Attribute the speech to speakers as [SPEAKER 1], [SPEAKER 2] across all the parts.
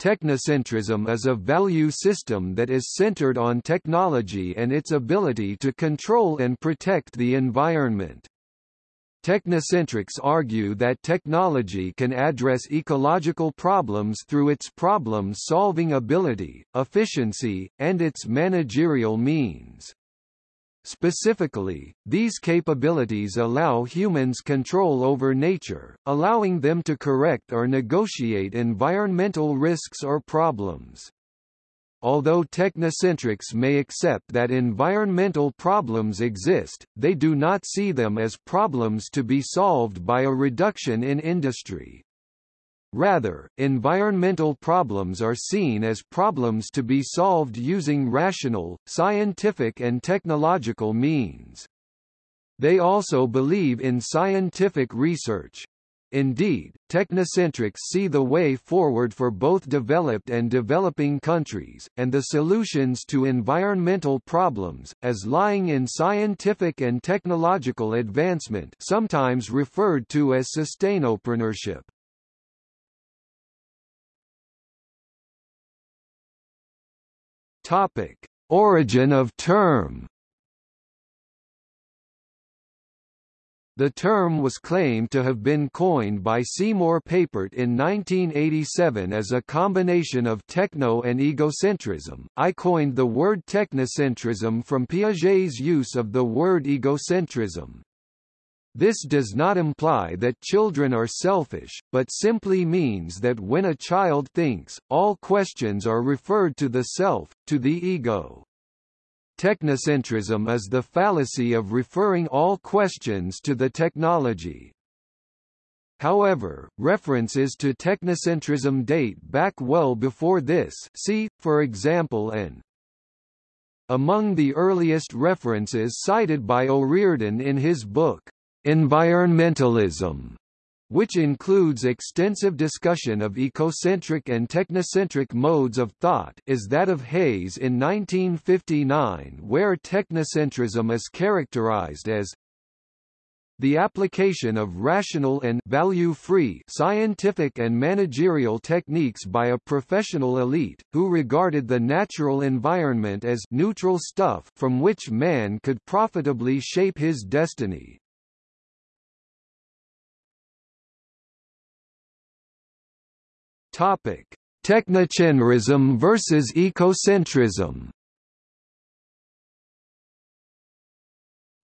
[SPEAKER 1] Technocentrism is a value system that is centered on technology and its ability to control and protect the environment. Technocentrics argue that technology can address ecological problems through its problem-solving ability, efficiency, and its managerial means. Specifically, these capabilities allow humans control over nature, allowing them to correct or negotiate environmental risks or problems. Although technocentrics may accept that environmental problems exist, they do not see them as problems to be solved by a reduction in industry. Rather, environmental problems are seen as problems to be solved using rational, scientific and technological means. They also believe in scientific research. Indeed, technocentrics see the way forward for both developed and developing countries, and the solutions to environmental problems, as lying in scientific and technological advancement sometimes referred to as sustainopreneurship. Topic: Origin of term. The term was claimed to have been coined by Seymour Papert in 1987 as a combination of techno and egocentrism. I coined the word technocentrism from Piaget's use of the word egocentrism. This does not imply that children are selfish, but simply means that when a child thinks, all questions are referred to the self, to the ego. Technocentrism is the fallacy of referring all questions to the technology. However, references to technocentrism date back well before this see, for example an among the earliest references cited by O'Riordan in his book, Environmentalism, which includes extensive discussion of ecocentric and technocentric modes of thought is that of Hays in 1959 where technocentrism is characterized as the application of rational and value-free scientific and managerial techniques by a professional elite, who regarded the natural environment as neutral stuff from which man could profitably shape his destiny. Topic: Technocentrism versus ecocentrism.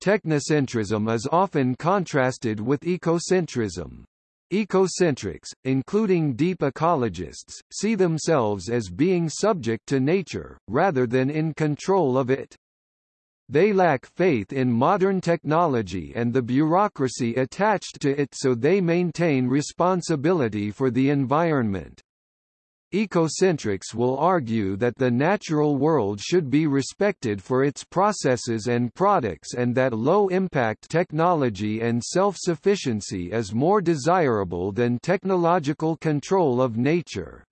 [SPEAKER 1] Technocentrism is often contrasted with ecocentrism. Ecocentrics, including deep ecologists, see themselves as being subject to nature, rather than in control of it. They lack faith in modern technology and the bureaucracy attached to it so they maintain responsibility for the environment. Ecocentrics will argue that the natural world should be respected for its processes and products and that low-impact technology and self-sufficiency is more desirable than technological control of nature.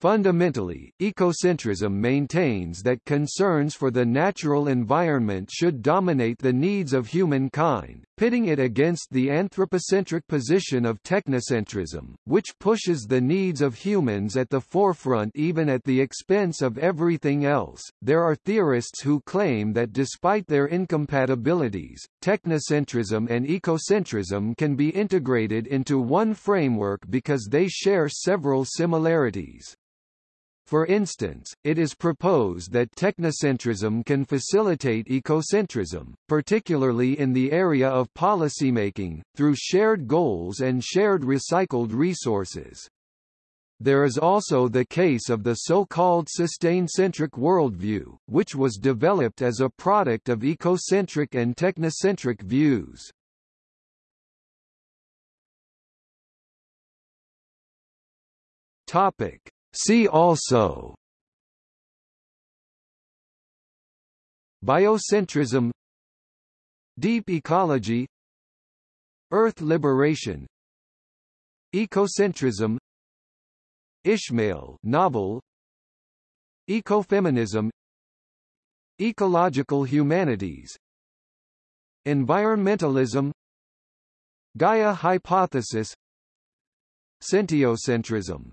[SPEAKER 1] Fundamentally, ecocentrism maintains that concerns for the natural environment should dominate the needs of humankind, pitting it against the anthropocentric position of technocentrism, which pushes the needs of humans at the forefront even at the expense of everything else. There are theorists who claim that despite their incompatibilities, technocentrism and ecocentrism can be integrated into one framework because they share several similarities. For instance, it is proposed that technocentrism can facilitate ecocentrism, particularly in the area of policymaking, through shared goals and shared recycled resources. There is also the case of the so-called sustain-centric worldview, which was developed as a product of ecocentric and technocentric views. Topic: See also Biocentrism Deep ecology Earth liberation Ecocentrism Ishmael novel Ecofeminism Ecological humanities Environmentalism Gaia hypothesis Sentiocentrism